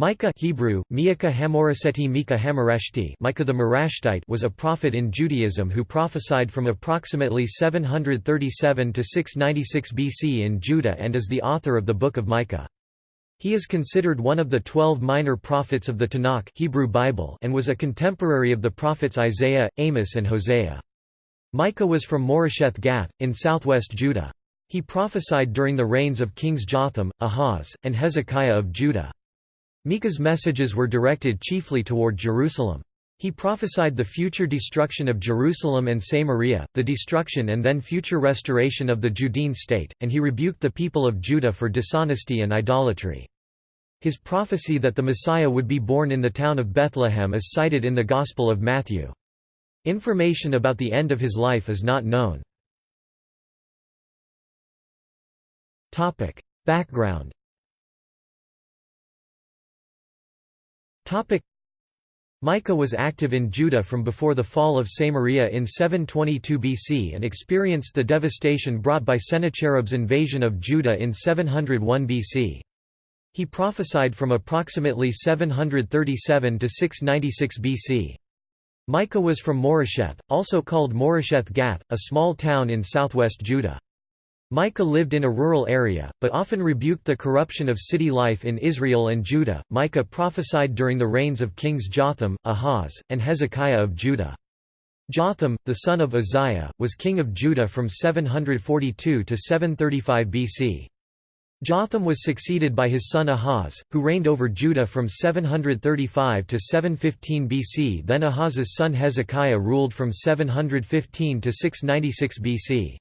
Micah Hebrew, Miaka Hamoreseti Micah the Morasthite was a prophet in Judaism who prophesied from approximately 737 to 696 BC in Judah and is the author of the Book of Micah. He is considered one of the twelve minor prophets of the Tanakh Hebrew Bible and was a contemporary of the prophets Isaiah, Amos and Hosea. Micah was from Moresheth Gath, in southwest Judah. He prophesied during the reigns of kings Jotham, Ahaz, and Hezekiah of Judah. Micah's messages were directed chiefly toward Jerusalem. He prophesied the future destruction of Jerusalem and Samaria, the destruction and then future restoration of the Judean state, and he rebuked the people of Judah for dishonesty and idolatry. His prophecy that the Messiah would be born in the town of Bethlehem is cited in the Gospel of Matthew. Information about the end of his life is not known. Background Micah was active in Judah from before the fall of Samaria in 722 BC and experienced the devastation brought by Sennacherib's invasion of Judah in 701 BC. He prophesied from approximately 737 to 696 BC. Micah was from Moresheth, also called Moresheth Gath, a small town in southwest Judah. Micah lived in a rural area, but often rebuked the corruption of city life in Israel and Judah. Micah prophesied during the reigns of kings Jotham, Ahaz, and Hezekiah of Judah. Jotham, the son of Uzziah, was king of Judah from 742 to 735 BC. Jotham was succeeded by his son Ahaz, who reigned over Judah from 735 to 715 BC. Then Ahaz's son Hezekiah ruled from 715 to 696 BC.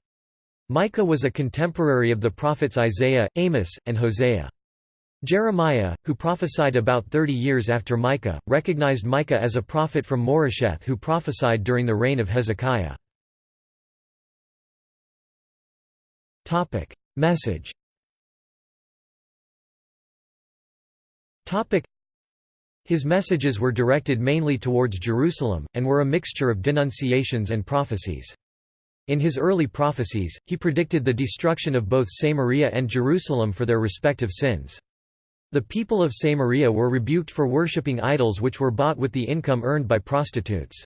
Micah was a contemporary of the prophets Isaiah, Amos, and Hosea. Jeremiah, who prophesied about 30 years after Micah, recognized Micah as a prophet from Moresheth who prophesied during the reign of Hezekiah. Message His messages were directed mainly towards Jerusalem, and were a mixture of denunciations and prophecies. In his early prophecies, he predicted the destruction of both Samaria and Jerusalem for their respective sins. The people of Samaria were rebuked for worshipping idols which were bought with the income earned by prostitutes.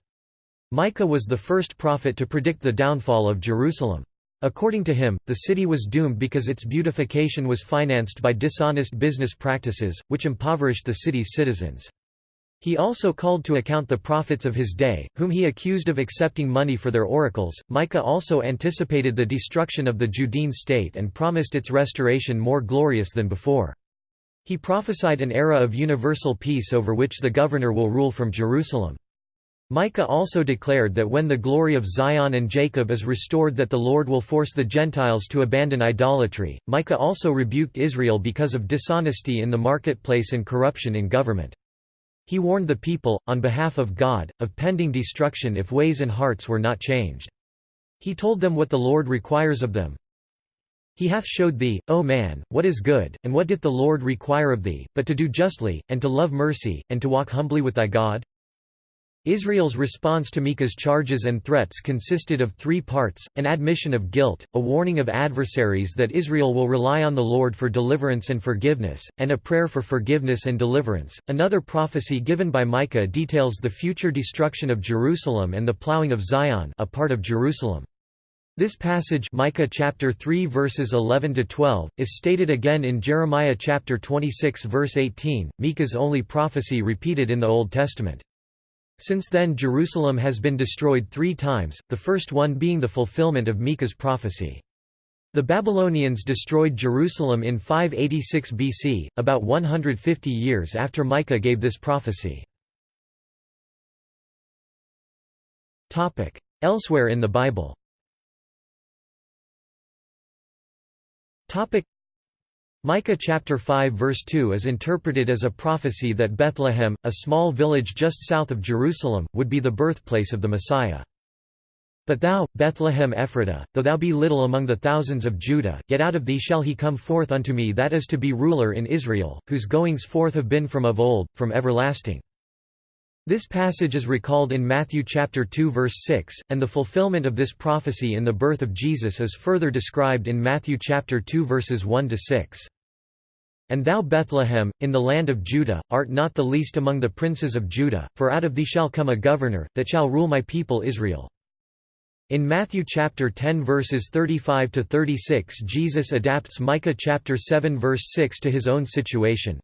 Micah was the first prophet to predict the downfall of Jerusalem. According to him, the city was doomed because its beautification was financed by dishonest business practices, which impoverished the city's citizens. He also called to account the prophets of his day, whom he accused of accepting money for their oracles. Micah also anticipated the destruction of the Judean state and promised its restoration more glorious than before. He prophesied an era of universal peace over which the governor will rule from Jerusalem. Micah also declared that when the glory of Zion and Jacob is restored that the Lord will force the Gentiles to abandon idolatry. Micah also rebuked Israel because of dishonesty in the marketplace and corruption in government. He warned the people, on behalf of God, of pending destruction if ways and hearts were not changed. He told them what the Lord requires of them. He hath showed thee, O man, what is good, and what doth the Lord require of thee, but to do justly, and to love mercy, and to walk humbly with thy God? Israel's response to Micah's charges and threats consisted of three parts, an admission of guilt, a warning of adversaries that Israel will rely on the Lord for deliverance and forgiveness, and a prayer for forgiveness and deliverance. Another prophecy given by Micah details the future destruction of Jerusalem and the plowing of Zion a part of Jerusalem. This passage Micah chapter 3 verses 11 to 12 is stated again in Jeremiah chapter 26 verse 18, Micah's only prophecy repeated in the Old Testament. Since then Jerusalem has been destroyed three times, the first one being the fulfillment of Micah's prophecy. The Babylonians destroyed Jerusalem in 586 BC, about 150 years after Micah gave this prophecy. Elsewhere in the Bible Micah chapter 5 verse 2 is interpreted as a prophecy that Bethlehem, a small village just south of Jerusalem, would be the birthplace of the Messiah. But thou, Bethlehem Ephratah, though thou be little among the thousands of Judah, yet out of thee shall he come forth unto me that is to be ruler in Israel, whose goings forth have been from of old, from everlasting. This passage is recalled in Matthew chapter 2 verse 6, and the fulfillment of this prophecy in the birth of Jesus is further described in Matthew chapter 2 verses 1 to 6. And thou Bethlehem, in the land of Judah, art not the least among the princes of Judah, for out of thee shall come a governor, that shall rule my people Israel. In Matthew chapter 10 verses 35 to 36 Jesus adapts Micah chapter 7 verse 6 to his own situation.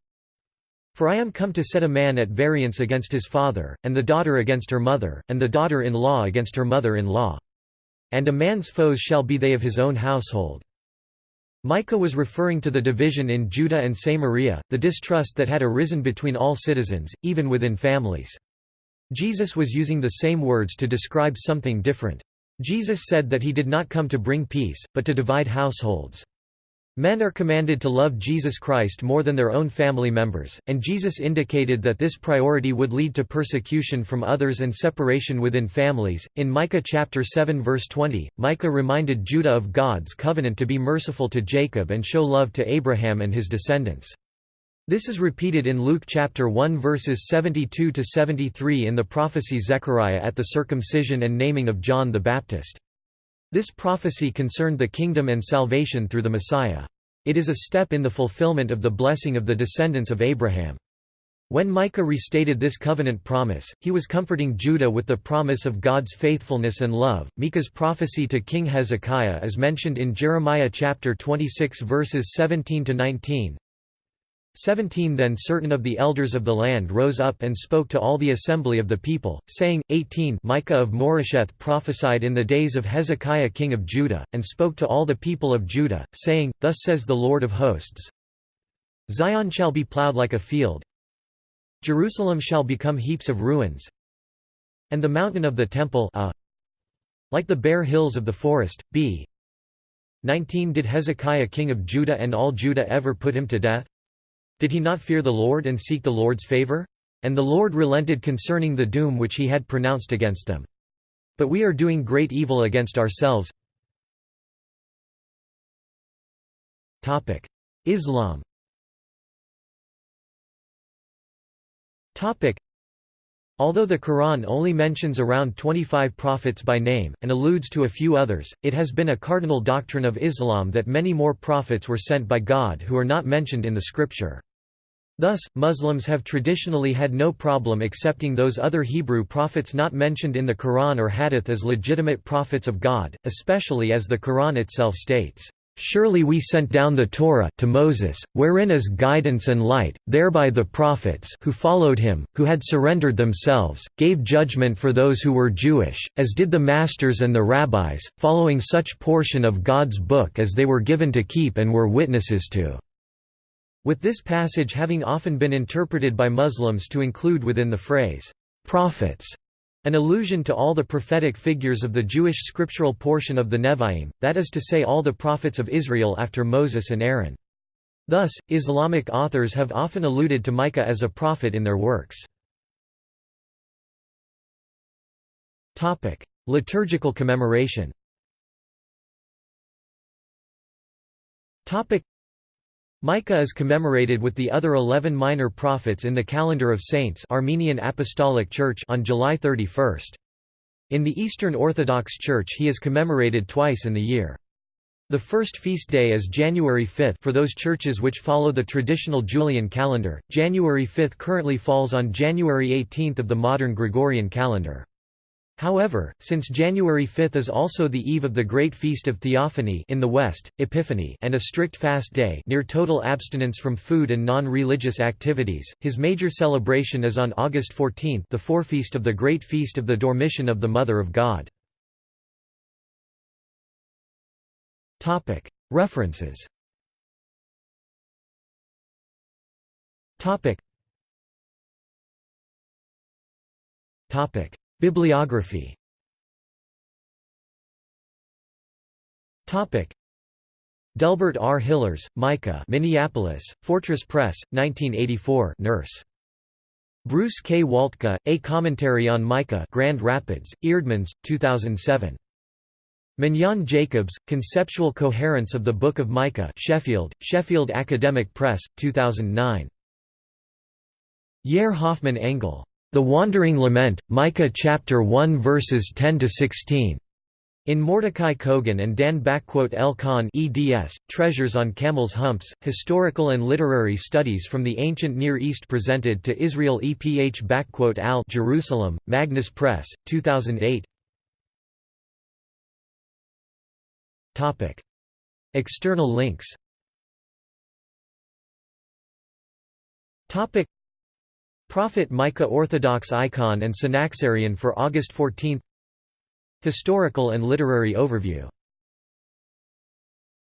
For I am come to set a man at variance against his father, and the daughter against her mother, and the daughter-in-law against her mother-in-law. And a man's foes shall be they of his own household. Micah was referring to the division in Judah and Samaria, the distrust that had arisen between all citizens, even within families. Jesus was using the same words to describe something different. Jesus said that he did not come to bring peace, but to divide households. Men are commanded to love Jesus Christ more than their own family members, and Jesus indicated that this priority would lead to persecution from others and separation within families. In Micah chapter 7 verse 20, Micah reminded Judah of God's covenant to be merciful to Jacob and show love to Abraham and his descendants. This is repeated in Luke chapter 1 verses 72 to 73 in the prophecy Zechariah at the circumcision and naming of John the Baptist. This prophecy concerned the kingdom and salvation through the Messiah. It is a step in the fulfillment of the blessing of the descendants of Abraham. When Micah restated this covenant promise, he was comforting Judah with the promise of God's faithfulness and love. Micah's prophecy to King Hezekiah is mentioned in Jeremiah chapter 26 verses 17 to 19. 17 Then certain of the elders of the land rose up and spoke to all the assembly of the people, saying, 18 Micah of Moresheth prophesied in the days of Hezekiah king of Judah, and spoke to all the people of Judah, saying, Thus says the Lord of hosts, Zion shall be plowed like a field, Jerusalem shall become heaps of ruins, and the mountain of the temple uh, like the bare hills of the forest, b. 19 Did Hezekiah king of Judah and all Judah ever put him to death? Did he not fear the Lord and seek the Lord's favor? And the Lord relented concerning the doom which he had pronounced against them. But we are doing great evil against ourselves. Islam Although the Quran only mentions around 25 prophets by name, and alludes to a few others, it has been a cardinal doctrine of Islam that many more prophets were sent by God who are not mentioned in the scripture. Thus, Muslims have traditionally had no problem accepting those other Hebrew prophets not mentioned in the Quran or Hadith as legitimate prophets of God, especially as the Quran itself states, Surely we sent down the Torah to Moses, wherein is guidance and light, thereby the prophets who followed him, who had surrendered themselves, gave judgment for those who were Jewish, as did the masters and the rabbis, following such portion of God's book as they were given to keep and were witnesses to. With this passage having often been interpreted by Muslims to include within the phrase, prophets, an allusion to all the prophetic figures of the Jewish scriptural portion of the Nevi'im, that is to say all the prophets of Israel after Moses and Aaron. Thus, Islamic authors have often alluded to Micah as a prophet in their works. Liturgical commemoration Micah is commemorated with the other eleven minor prophets in the calendar of saints Armenian Apostolic Church on July 31. In the Eastern Orthodox Church he is commemorated twice in the year. The first feast day is January 5 for those churches which follow the traditional Julian calendar. January 5 currently falls on January 18 of the modern Gregorian calendar. However, since January 5 is also the eve of the Great Feast of Theophany in the West, Epiphany and a strict fast day near total abstinence from food and non-religious activities, his major celebration is on August 14 the forefeast of the Great Feast of the Dormition of the Mother of God. References Bibliography Delbert R. Hillers, Micah Minneapolis, Fortress Press, 1984 Nurse. Bruce K. Waltke, A Commentary on Micah Grand Rapids, Eerdmans, 2007. Mignon Jacobs, Conceptual Coherence of the Book of Micah Sheffield, Sheffield Academic Press, 2009. Yair Hoffman Engel. The Wandering Lament, Micah chapter 1 verses 10 to 16. In Mordecai Cogan and Dan L. Kahn eds, Treasures on Camels' Humps, Historical and Literary Studies from the Ancient Near East presented to Israel Eph'al Jerusalem, Magnes Press, 2008 External links Prophet Micah Orthodox icon and Synaxarion for August 14 Historical and literary overview